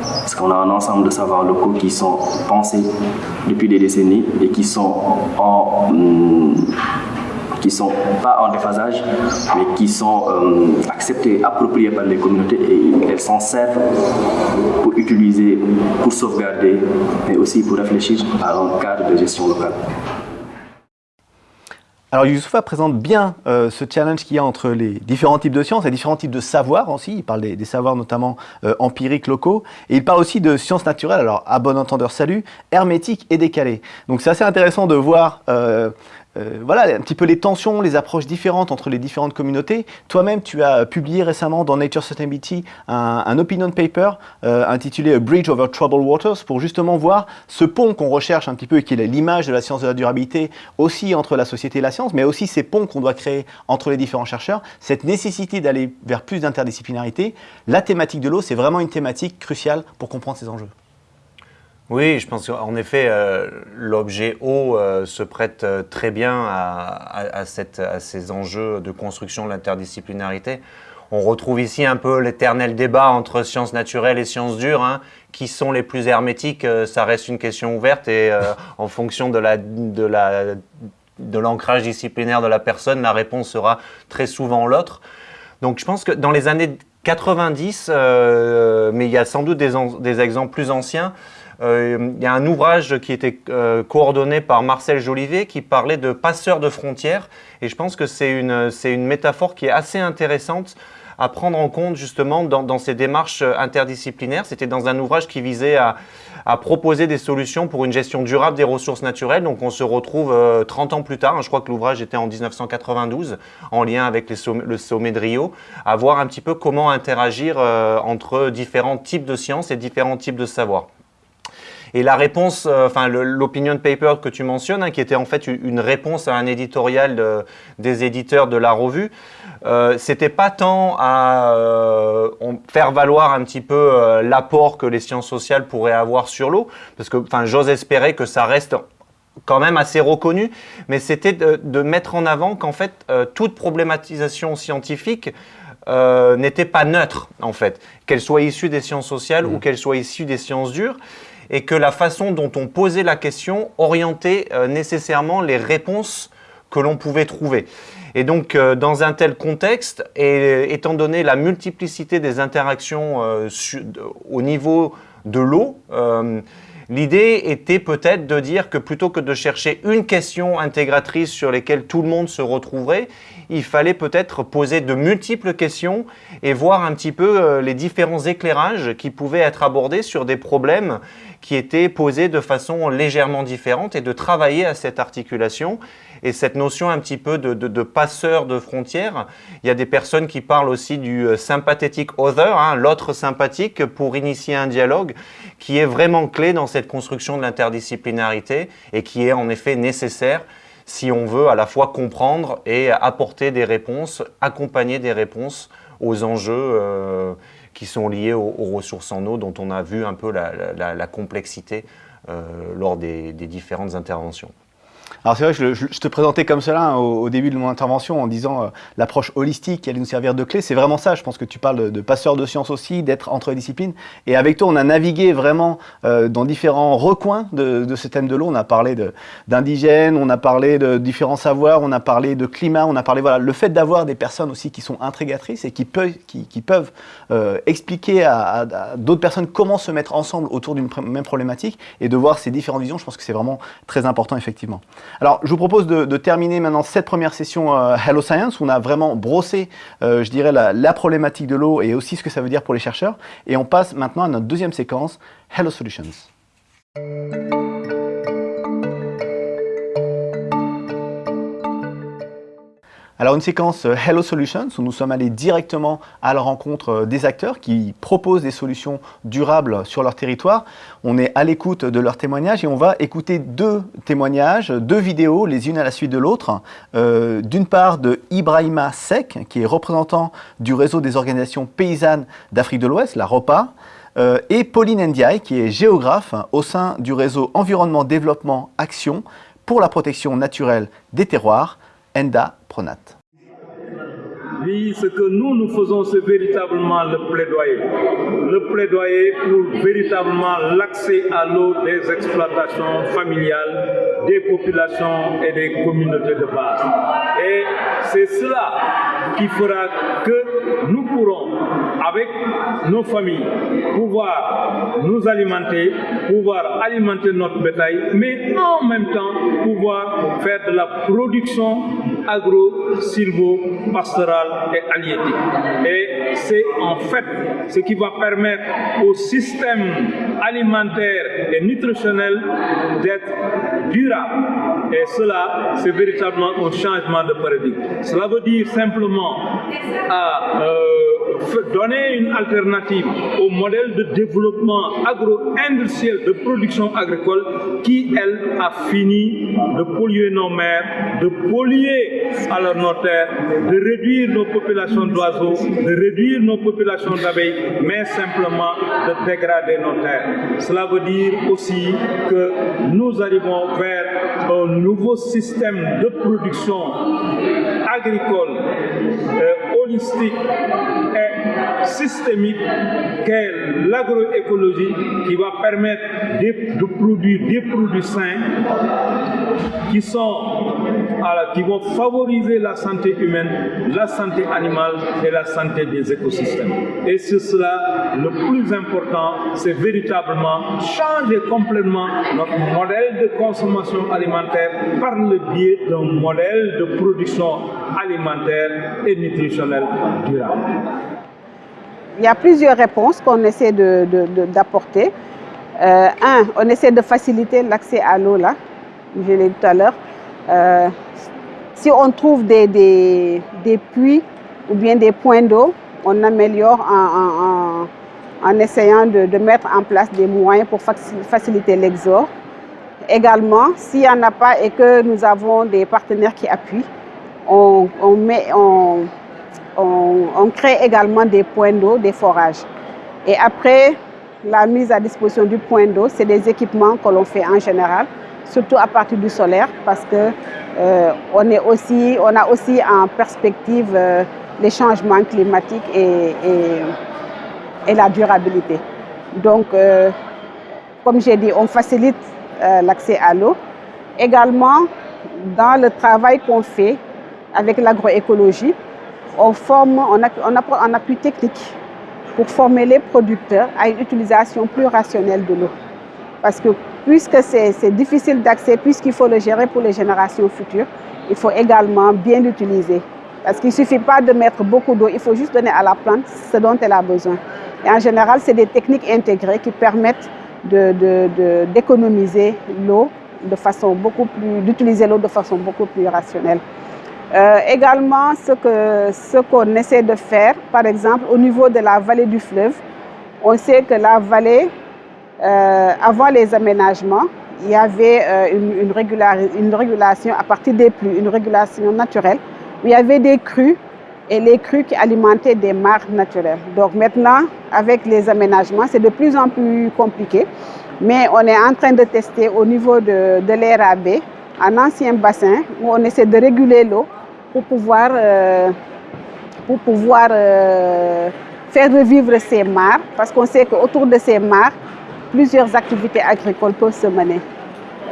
Parce qu'on a un ensemble de savoirs locaux qui sont pensés depuis des décennies et qui sont en, qui sont pas en déphasage, mais qui sont euh, acceptées, appropriées par les communautés et elles s'en servent pour utiliser, pour sauvegarder, mais aussi pour réfléchir à un cadre de gestion locale. Alors Youssoufa présente bien euh, ce challenge qu'il y a entre les différents types de sciences et différents types de savoirs aussi. Il parle des, savoirs notamment euh, empiriques locaux et il parle aussi de sciences naturelles, alors à bon entendeur salut, hermétiques et décalées. Donc c'est assez intéressant de voir euh, voilà un petit peu les tensions, les approches différentes entre les différentes communautés. Toi-même, tu as publié récemment dans Nature Sustainability un, opinion paper euh, intitulé A Bridge over Troubled Waters pour justement voir ce pont qu'on recherche un petit peu et qui est l'image de la science de la durabilité aussi entre la société et la science, mais aussi ces ponts qu'on doit créer entre les différents chercheurs, cette nécessité d'aller vers plus d'interdisciplinarité. La thématique de l'eau, c'est vraiment une thématique cruciale pour comprendre ces enjeux. Oui, je pense qu'en effet, euh, l'objet eau euh, se prête euh, très bien à, ces enjeux de construction de l'interdisciplinarité. On retrouve ici un peu l'éternel débat entre sciences naturelles et sciences dures. Hein. Qui sont les plus hermétiques Ça reste une question ouverte et en fonction de la, de la de l'ancrage disciplinaire de la personne, la réponse sera très souvent l'autre. Donc je pense que dans les années 90, mais il y a sans doute des, exemples plus anciens, euh, il y a un ouvrage qui était euh, coordonné par Marcel Jolivet qui parlait de passeurs de frontières. Et je pense que c'est une, une métaphore qui est assez intéressante à prendre en compte justement dans, ces démarches interdisciplinaires. C'était dans un ouvrage qui visait à, proposer des solutions pour une gestion durable des ressources naturelles. Donc on se retrouve 30 euh, ans plus tard, je crois que l'ouvrage était en 1992, en lien avec le sommet de Rio, à voir un petit peu comment interagir entre différents types de sciences et différents types de savoirs. Et la réponse, euh, enfin l'opinion paper que tu mentionnes, hein, qui était en fait une réponse à un éditorial des éditeurs de la revue, euh, c'était pas tant à euh, faire valoir un petit peu euh, l'apport que les sciences sociales pourraient avoir sur l'eau, parce que enfin j'ose espérer que ça reste quand même assez reconnu, mais c'était de, mettre en avant qu'en fait toute problématisation scientifique n'était pas neutre en fait, qu'elle soit issue des sciences sociales ou mmh. qu'elle soit issue des sciences dures et que la façon dont on posait la question orientait euh, nécessairement les réponses que l'on pouvait trouver. Et donc, euh, dans un tel contexte, et étant donné la multiplicité des interactions euh, au niveau de l'eau, L'idée était peut-être de dire que plutôt que de chercher une question intégratrice sur lesquelles tout le monde se retrouverait, il fallait peut-être poser de multiples questions et voir un petit peu euh, les différents éclairages qui pouvaient être abordés sur des problèmes qui étaient posés de façon légèrement différente et de travailler à cette articulation et cette notion un petit peu de, passeur de frontières. Il y a des personnes qui parlent aussi du euh, sympathique other, hein, l'autre sympathique, pour initier un dialogue qui est vraiment clé dans cette construction de l'interdisciplinarité et qui est en effet nécessaire si on veut à la fois comprendre et apporter des réponses, accompagner des réponses aux enjeux euh, qui sont liés aux, ressources en eau dont on a vu un peu la, complexité euh, lors des différentes interventions. Alors c'est vrai, je, je, te présentais comme cela hein, au, début de mon intervention en disant euh, l'approche holistique qui allait nous servir de clé. C'est vraiment ça. Je pense que tu parles de, passeur de sciences aussi, d'être entre les disciplines. Et avec toi, on a navigué vraiment euh, dans différents recoins de, de, ce thème de l'eau. On a parlé d'indigènes, on a parlé de différents savoirs, on a parlé de climat, on a parlé voilà le fait d'avoir des personnes aussi qui sont intrigatrices et qui, peuvent euh, expliquer à d'autres personnes comment se mettre ensemble autour d'une même problématique et de voir ces différentes visions. Je pense que c'est vraiment très important effectivement. Alors, je vous propose de, terminer maintenant cette première session euh, Hello Science, où on a vraiment brossé, euh, je dirais, la, problématique de l'eau et aussi ce que ça veut dire pour les chercheurs. Et on passe maintenant à notre deuxième séquence, Hello Solutions. Alors une séquence euh, Hello Solutions où nous sommes allés directement à la rencontre euh, des acteurs qui proposent des solutions durables sur leur territoire. On est à l'écoute de leurs témoignages et on va écouter deux témoignages, deux vidéos, les unes à la suite de l'autre. Euh, d'une part de Ibrahima Sek, qui est représentant du réseau des organisations paysannes d'Afrique de l'Ouest, la ROPA, et Pauline Ndiaye, qui est géographe au sein du réseau Environnement Développement Action pour la protection naturelle des terroirs, ENDA Oui, ce que nous, nous faisons, c'est véritablement le plaidoyer. Le plaidoyer pour véritablement l'accès à l'eau des exploitations familiales, des populations et des communautés de base. Et c'est cela qui fera que nous pourrons, avec nos familles, pouvoir nous alimenter, pouvoir alimenter notre bétail, mais en même temps pouvoir faire de la production agro-silvo-pastorale et halieutique. Et c'est en fait ce qui va permettre au système alimentaire et nutritionnel d'être durable. Et cela, c'est véritablement un changement de paradigme. Cela veut dire simplement à, euh, donner une alternative au modèle de développement agro-industriel de production agricole qui, elle, a fini de polluer nos mers, de polluer alors nos terres, de réduire nos populations d'oiseaux, de réduire nos populations d'abeilles, mais simplement de dégrader nos terres. Cela veut dire aussi que nous arrivons vers un nouveau système de production agricole, euh, holistique systémique qu'est l'agroécologie qui va permettre de, produire des produits sains qui, sont, qui vont favoriser la santé humaine, la santé animale et la santé des écosystèmes. Et c'est cela, le plus important, c'est véritablement changer complètement notre modèle de consommation alimentaire par le biais d'un modèle de production alimentaire et nutritionnelle durable. Il y a plusieurs réponses qu'on essaie d'apporter. De, euh, un, on essaie de faciliter l'accès à l'eau, là, je l'ai dit tout à l'heure. Euh, si on trouve des, des, des, puits ou bien des points d'eau, on améliore en, en, essayant de, de, mettre en place des moyens pour faciliter l'exor. Également, s'il n'y en a pas et que nous avons des partenaires qui appuient, on, on, met, on, on, crée également des points d'eau, des forages. Et après la mise à disposition du point d'eau, c'est des équipements que l'on fait en général, surtout à partir du solaire, parce que euh, on, a aussi en perspective euh, les changements climatiques et la durabilité. Donc, euh, comme j'ai dit, on facilite euh, l'accès à l'eau. Également, dans le travail qu'on fait avec l'agroécologie, on forme, en appui technique pour former les producteurs à une utilisation plus rationnelle de l'eau. Parce que puisque c'est difficile d'accès, puisqu'il faut le gérer pour les générations futures, il faut également bien l'utiliser. Parce qu'il ne suffit pas de mettre beaucoup d'eau, il faut juste donner à la plante ce dont elle a besoin. Et en général, c'est des techniques intégrées qui permettent d'économiser l'eau de façon beaucoup plus, d'utiliser l'eau de façon beaucoup plus rationnelle. Euh, également, ce qu'on ce qu'on essaie de faire, par exemple, au niveau de la vallée du fleuve, on sait que la vallée, euh, avant les aménagements, il y avait euh, une, régulation à partir des pluies, une régulation naturelle, où il y avait des crues et les crues qui alimentaient des mares naturelles. Donc maintenant, avec les aménagements, c'est de plus en plus compliqué, mais on est en train de tester au niveau de, de l'ERAB, un ancien bassin où on essaie de réguler l'eau pour pouvoir, euh, pour pouvoir euh, faire revivre ces mares, parce qu'on sait qu'autour de ces mares, plusieurs activités agricoles peuvent se mener.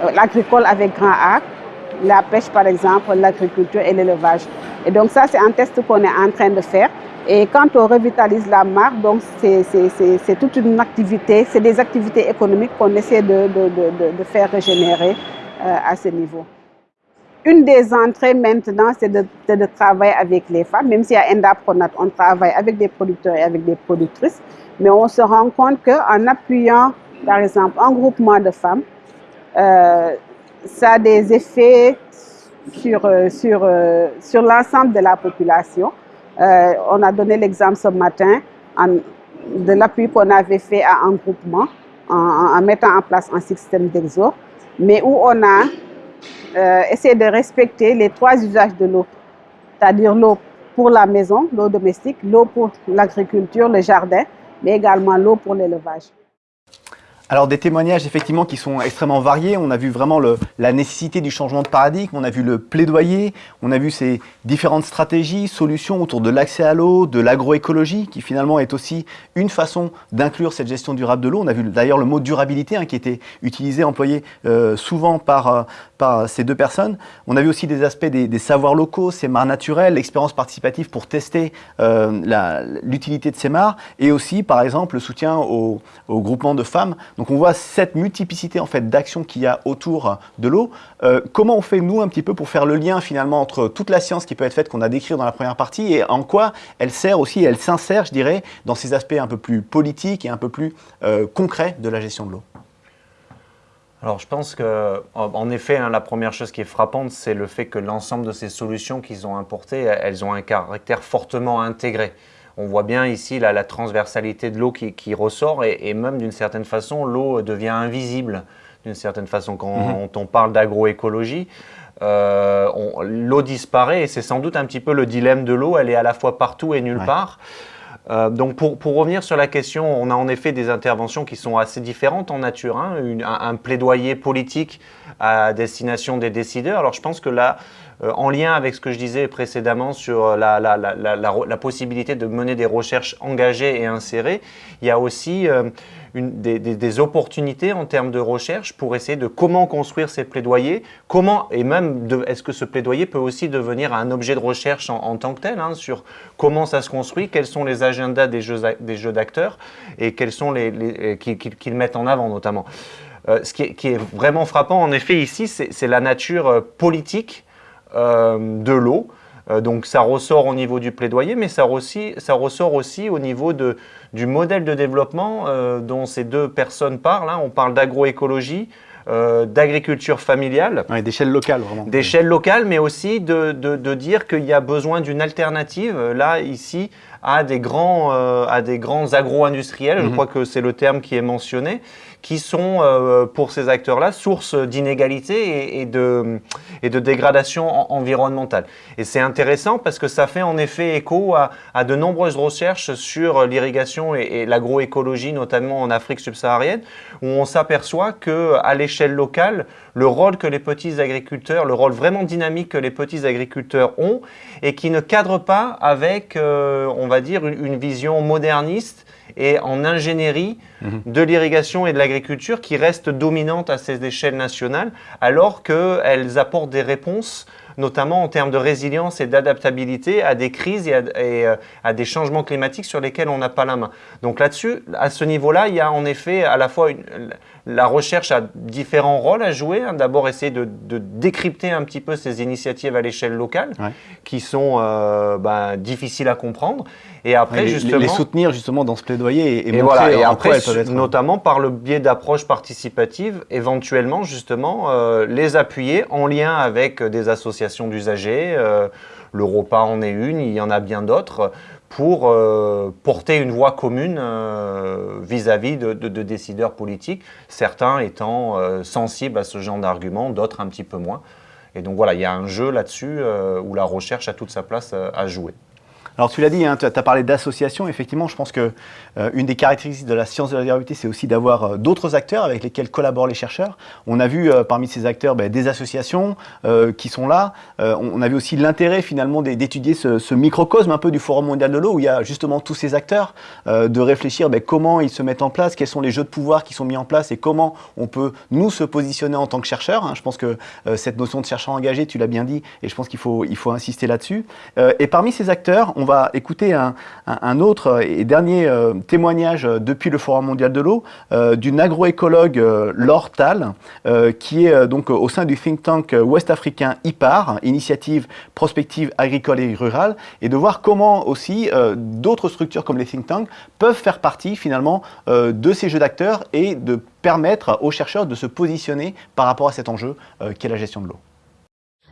Euh, l'agricole avec grand A, la pêche par exemple, l'agriculture et l'élevage. Et donc ça, c'est un test qu'on est en train de faire. Et quand on revitalise la mare, donc c'est toute une activité, c'est des activités économiques qu'on essaie de, de, de, de, faire régénérer à ce niveau. Une des entrées maintenant, c'est de, travailler avec les femmes. Même si à Endapronat, on travaille avec des producteurs et avec des productrices. Mais on se rend compte qu'en appuyant, par exemple, un groupement de femmes, euh, ça a des effets sur, euh, sur, euh, sur l'ensemble de la population. On a donné l'exemple ce matin de l'appui qu'on avait fait à un groupement en, en, mettant en place un système d'exo, mais où on a euh, essayer de respecter les trois usages de l'eau, c'est-à-dire l'eau pour la maison, l'eau domestique, l'eau pour l'agriculture, le jardin mais également l'eau pour l'élevage. Alors des témoignages effectivement qui sont extrêmement variés. On a vu vraiment la nécessité du changement de paradigme, on a vu le plaidoyer, on a vu ces différentes stratégies, solutions autour de l'accès à l'eau, de l'agroécologie, qui finalement est aussi une façon d'inclure cette gestion durable de l'eau. On a vu d'ailleurs le mot durabilité hein, qui était utilisé, employé euh, souvent par, euh, par ces deux personnes. On a vu aussi des aspects des, savoirs locaux, ces mares naturelles, l'expérience participative pour tester euh, l'utilité de ces mares, et aussi par exemple le soutien au, au groupement de femmes donc on voit cette multiplicité en fait d'actions qu'il y a autour de l'eau. Euh, comment on fait nous un petit peu pour faire le lien finalement entre toute la science qui peut être faite qu'on a décrit dans la première partie et en quoi elle sert aussi, elle s'insère je dirais dans ces aspects un peu plus politiques et un peu plus euh, concrets de la gestion de l'eau? Alors je pense que, en effet, hein, la première chose qui est frappante, c'est le fait que l'ensemble de ces solutions qu'ils ont importées, elles ont un caractère fortement intégré on voit bien ici la, transversalité de l'eau qui, ressort et, même d'une certaine façon, l'eau devient invisible d'une certaine façon. Quand mhm. on, parle d'agroécologie, euh, l'eau disparaît et c'est sans doute un petit peu le dilemme de l'eau, elle est à la fois partout et nulle part. Euh, donc pour, revenir sur la question, on a en effet des interventions qui sont assez différentes en nature, hein. un, plaidoyer politique à destination des décideurs. Alors je pense que là, en lien avec ce que je disais précédemment sur la, la, possibilité de mener des recherches engagées et insérées, il y a aussi euh, des, opportunités en termes de recherche pour essayer de comment construire ces plaidoyers, comment, et même est-ce que ce plaidoyer peut aussi devenir un objet de recherche en, tant que tel, hein, sur comment ça se construit, quels sont les agendas des jeux, d'acteurs et quels sont les, qu'ils mettent en avant notamment. Euh, ce qui est, vraiment frappant, en effet, ici, c'est la nature politique euh, de l'eau. Euh, donc ça ressort au niveau du plaidoyer, mais ça, aussi, ça ressort aussi au niveau de, du modèle de développement euh, dont ces deux personnes parlent. Hein. On parle d'agroécologie, d'agriculture familiale. d'échelle locale, vraiment. D'échelle locale, mais aussi de, de dire qu'il y a besoin d'une alternative, là, ici, à des grands, à des grands agro-industriels, je mhm. crois que c'est le terme qui est mentionné, qui sont, euh, pour ces acteurs-là, source d'inégalité et, de, et de dégradation environnementale. Et c'est intéressant parce que ça fait en effet écho à, de nombreuses recherches sur l'irrigation et, l'agroécologie, notamment en Afrique subsaharienne, où on s'aperçoit qu'à l'échelle locale, le rôle que les petits agriculteurs, le rôle vraiment dynamique que les petits agriculteurs ont, et qui ne cadre pas avec, euh, on va dire, une vision moderniste et en ingénierie mhm. de l'irrigation et de l'agriculture qui reste dominante à ces échelles nationales, alors qu'elles apportent des réponses notamment en termes de résilience et d'adaptabilité à des crises et, à, euh, à, des changements climatiques sur lesquels on n'a pas la main. Donc là-dessus, à ce niveau-là, il y a en effet à la fois une, la recherche a différents rôles à jouer. Hein. D'abord, essayer de, décrypter un petit peu ces initiatives à l'échelle locale, qui sont euh, bah, difficiles à comprendre. Et après, les, justement, les soutenir justement dans ce plaidoyer et, et, voilà, et après, notamment par le biais d'approches participatives, éventuellement justement euh, les appuyer en lien avec des associations d'usagers. Euh, le repas en est une, il y en a bien d'autres pour euh, porter une voix commune euh, vis-à-vis de, décideurs politiques, certains étant euh, sensibles à ce genre d'arguments, d'autres un petit peu moins. Et donc voilà, il y a un jeu là-dessus où la recherche a toute sa place à jouer. Alors tu l'as dit, hein, tu as parlé d'associations. Effectivement, je pense que euh, une des caractéristiques de la science de la durabilité, c'est aussi d'avoir euh, d'autres acteurs avec lesquels collaborent les chercheurs. On a vu euh, parmi ces acteurs ben, des associations qui sont là. on a vu aussi l'intérêt finalement d'étudier ce, microcosme un peu du Forum mondial de l'eau où il y a justement tous ces acteurs, de réfléchir ben, comment ils se mettent en place, quels sont les jeux de pouvoir qui sont mis en place et comment on peut nous se positionner en tant que chercheurs. Hein. Je pense que cette notion de chercheur engagé, tu l'as bien dit, et je pense qu'il faut, il faut insister là-dessus. et parmi ces acteurs, on va écouter un, autre et dernier euh, témoignage depuis le Forum mondial de l'eau euh, d'une agroécologue euh, Laure Tal, qui est donc au sein du think tank ouest-africain IPAR, Initiative Prospective Agricole et Rurale, et de voir comment aussi d'autres structures comme les think tanks peuvent faire partie finalement de ces jeux d'acteurs et de permettre aux chercheurs de se positionner par rapport à cet enjeu qu'est la gestion de l'eau.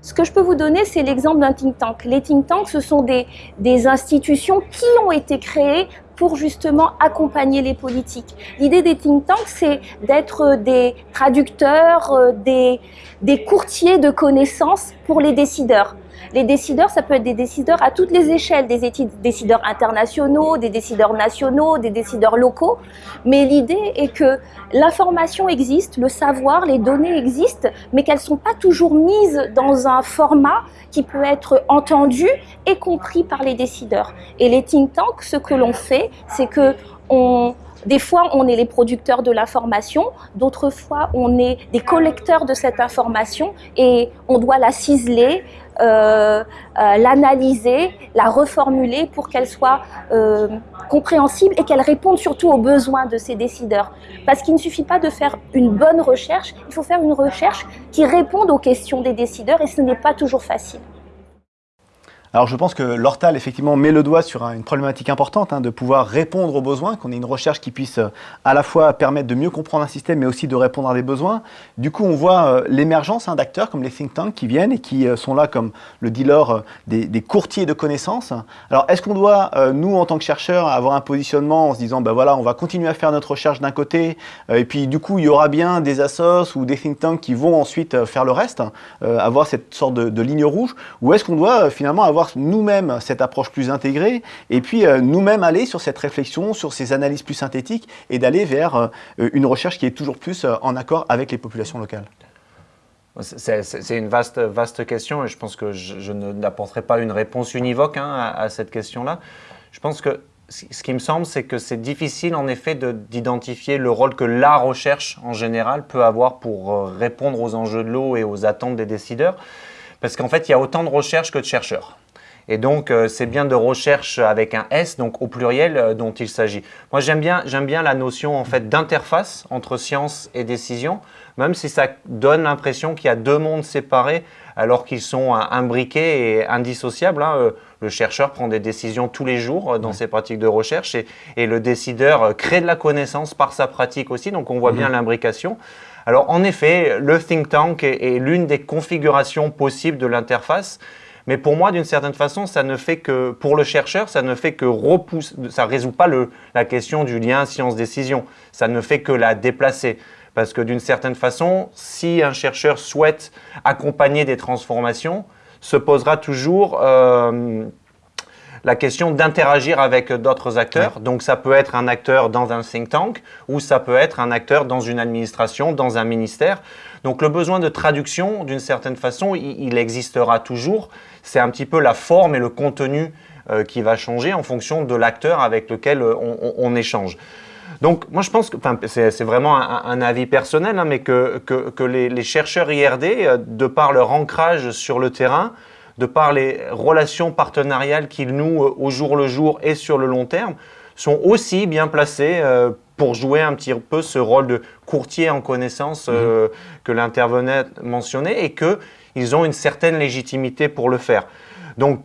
Ce que je peux vous donner, c'est l'exemple d'un think tank. Les think tanks, ce sont des, des institutions qui ont été créées pour justement accompagner les politiques. L'idée des think tanks, c'est d'être des traducteurs, euh, des, des courtiers de connaissances pour les décideurs. Les décideurs, ça peut être des décideurs à toutes les échelles, des décideurs internationaux, des décideurs nationaux, des décideurs locaux. Mais l'idée est que l'information existe, le savoir, les données existent, mais qu'elles ne sont pas toujours mises dans un format qui peut être entendu et compris par les décideurs. Et les think tanks, ce que l'on fait, c'est que des fois, on est les producteurs de l'information, d'autres fois, on est des collecteurs de cette information et on doit la ciseler, euh, euh, l'analyser, la reformuler pour qu'elle soit euh, compréhensible et qu'elle réponde surtout aux besoins de ces décideurs. Parce qu'il ne suffit pas de faire une bonne recherche, il faut faire une recherche qui réponde aux questions des décideurs et ce n'est pas toujours facile. Alors je pense que l'Hortal effectivement met le doigt sur une problématique importante hein, de pouvoir répondre aux besoins, qu'on ait une recherche qui puisse euh, à la fois permettre de mieux comprendre un système mais aussi de répondre à des besoins. Du coup on voit euh, l'émergence hein, d'acteurs comme les think tanks qui viennent et qui euh, sont là comme le dealer des, courtiers de connaissances. Alors est-ce qu'on doit nous en tant que chercheurs avoir un positionnement en se disant ben voilà on va continuer à faire notre recherche d'un côté et puis du coup il y aura bien des assos ou des think tanks qui vont ensuite faire le reste, avoir cette sorte de, de ligne rouge? Ou est-ce qu'on doit finalement avoir nous-mêmes cette approche plus intégrée et puis euh, nous-mêmes aller sur cette réflexion, sur ces analyses plus synthétiques et d'aller vers euh, une recherche qui est toujours plus euh, en accord avec les populations locales c'est une vaste, vaste question et je pense que je, n'apporterai pas une réponse univoque hein, à, cette question-là. Je pense que ce qui me semble, c'est que c'est difficile en effet d'identifier le rôle que la recherche en général peut avoir pour répondre aux enjeux de l'eau et aux attentes des décideurs. Parce qu'en fait, il y a autant de recherches que de chercheurs. Et donc, euh, c'est bien de recherche avec un S, donc au pluriel, euh, dont il s'agit. Moi, j'aime bien, bien la notion en fait d'interface entre science et décision, même si ça donne l'impression qu'il y a deux mondes séparés alors qu'ils sont imbriqués et indissociables. Hein. Euh, le chercheur prend des décisions tous les jours dans ses pratiques de recherche et, et, le décideur crée de la connaissance par sa pratique aussi, donc on voit bien mhm. l'imbrication. Alors en effet, le think tank est l'une des configurations possibles de l'interface. Mais pour moi, d'une certaine façon, ça ne fait que, pour le chercheur, ça ne fait que repousser, ça résout pas le, la question du lien science-décision. Ça ne fait que la déplacer. Parce que d'une certaine façon, si un chercheur souhaite accompagner des transformations, se posera toujours euh, la question d'interagir avec d'autres acteurs. Donc ça peut être un acteur dans un think tank ou ça peut être un acteur dans une administration, dans un ministère. Donc le besoin de traduction, d'une certaine façon, il existera toujours c'est un petit peu la forme et le contenu euh, qui va changer en fonction de l'acteur avec lequel euh, on, échange. Donc, moi, je pense que c'est vraiment un, avis personnel, hein, mais que, que, les, chercheurs IRD, euh, de par leur ancrage sur le terrain, de par les relations partenariales qu'ils nouent au jour le jour et sur le long terme, sont aussi bien placés pour jouer un petit peu ce rôle de courtier en connaissance mmh. que l'intervenant mentionnait et que ils ont une certaine légitimité pour le faire. Donc,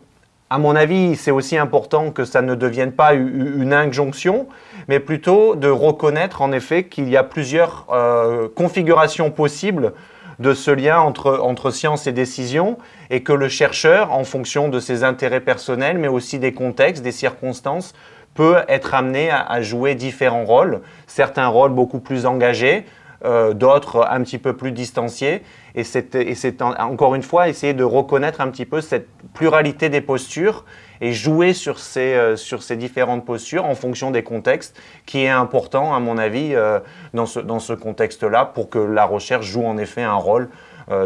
à mon avis, c'est aussi important que ça ne devienne pas une injonction, mais plutôt de reconnaître en effet qu'il y a plusieurs euh, configurations possibles de ce lien entre, entre science et décision et que le chercheur, en fonction de ses intérêts personnels, mais aussi des contextes, des circonstances, peut être amené à jouer différents rôles, certains rôles beaucoup plus engagés, euh, d'autres un petit peu plus distanciés. Et c'est encore une fois essayer de reconnaître un petit peu cette pluralité des postures et jouer sur ces, euh, différentes postures en fonction des contextes, qui est important à mon avis euh, dans ce, contexte-là pour que la recherche joue en effet un rôle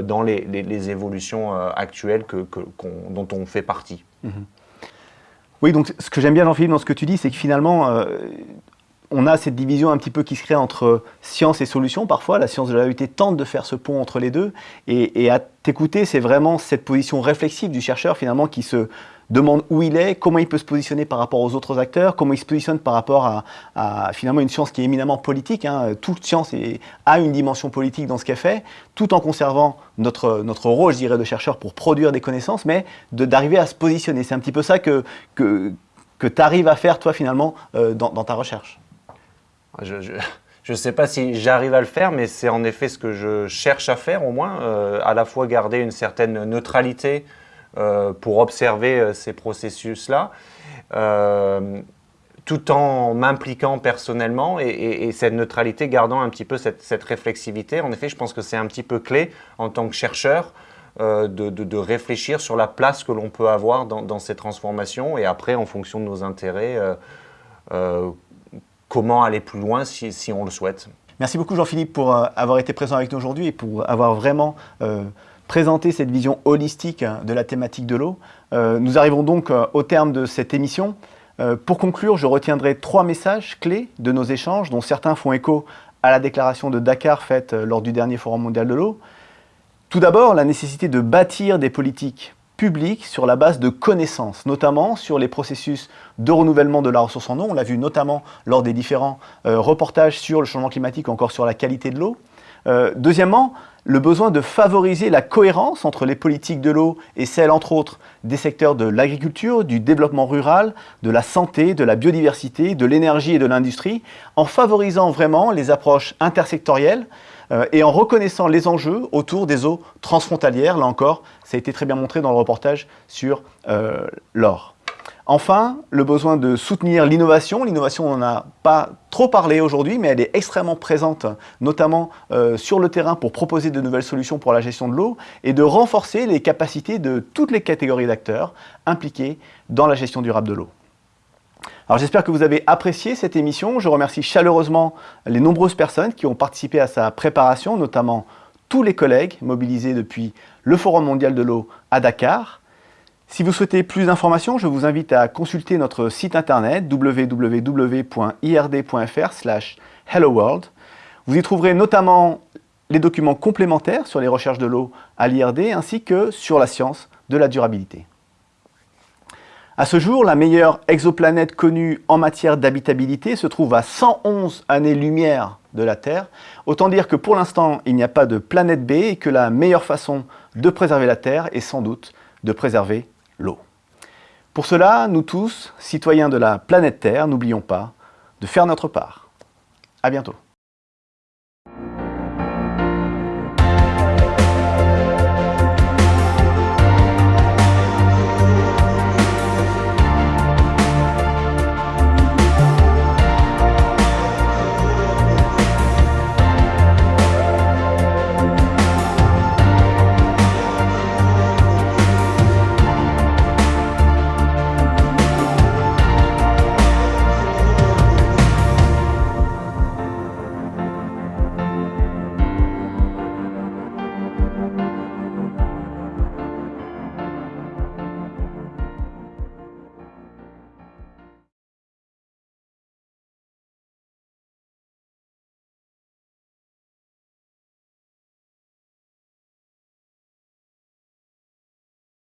dans les, évolutions actuelles dont on fait partie. Mm-hmm. Oui, donc ce que j'aime bien Jean-Philippe dans ce que tu dis, c'est que finalement, on a cette division un petit peu qui se crée entre science et solution parfois. La science de la réalité tente de faire ce pont entre les deux. Et, à t'écouter, c'est vraiment cette position réflexive du chercheur finalement qui se demande où il est, comment il peut se positionner par rapport aux autres acteurs, comment il se positionne par rapport à, finalement une science qui est éminemment politique. Hein. Toute science a une dimension politique dans ce qu'elle fait, tout en conservant notre, notre rôle, je dirais, de chercheur pour produire des connaissances, mais d'arriver à se positionner. C'est un petit peu ça que, que, tu arrives à faire, toi, finalement, euh, dans ta recherche. Je ne sais pas si j'arrive à le faire, mais c'est en effet ce que je cherche à faire au moins, euh, à la fois garder une certaine neutralité pour observer euh, ces processus-là, tout en m'impliquant personnellement et, cette neutralité gardant un petit peu cette, réflexivité. En effet, je pense que c'est un petit peu clé en tant que chercheur de, réfléchir sur la place que l'on peut avoir dans, ces transformations et après, en fonction de nos intérêts, comment aller plus loin si on le souhaite. Merci beaucoup Jean-Philippe pour avoir été présent avec nous aujourd'hui et pour avoir vraiment présenté cette vision holistique de la thématique de l'eau. nous arrivons donc au terme de cette émission. Euh, pour conclure, je retiendrai trois messages clés de nos échanges, dont certains font écho à la déclaration de Dakar faite euh, lors du dernier Forum mondial de l'eau. Tout d'abord, la nécessité de bâtir des politiques publiques sur la base de connaissances, notamment sur les processus de renouvellement de la ressource en eau. On l'a vu notamment lors des différents euh, reportages sur le changement climatique, encore sur la qualité de l'eau. deuxièmement, le besoin de favoriser la cohérence entre les politiques de l'eau et celles, entre autres, des secteurs de l'agriculture, du développement rural, de la santé, de la biodiversité, de l'énergie et de l'industrie, en favorisant vraiment les approches intersectorielles euh, et en reconnaissant les enjeux autour des eaux transfrontalières. Là encore, ça a été très bien montré dans le reportage sur euh, l'or. Enfin, le besoin de soutenir l'innovation. L'innovation, on n'en a pas trop parlé aujourd'hui, mais elle est extrêmement présente, notamment euh, sur le terrain pour proposer de nouvelles solutions pour la gestion de l'eau et de renforcer les capacités de toutes les catégories d'acteurs impliqués dans la gestion durable de l'eau. Alors j'espère que vous avez apprécié cette émission. Je remercie chaleureusement les nombreuses personnes qui ont participé à sa préparation, notamment tous les collègues mobilisés depuis le Forum mondial de l'eau à Dakar. Si vous souhaitez plus d'informations, je vous invite à consulter notre site internet www.ird.fr helloworld. Vous y trouverez notamment les documents complémentaires sur les recherches de l'eau à l'IRD ainsi que sur la science de la durabilité. À ce jour, la meilleure exoplanète connue en matière d'habitabilité se trouve à 111 années-lumière de la Terre. Autant dire que pour l'instant, il n'y a pas de planète B et que la meilleure façon de préserver la Terre est sans doute de préserver l'eau. Pour cela, nous tous, citoyens de la planète Terre, n'oublions pas de faire notre part. À bientôt.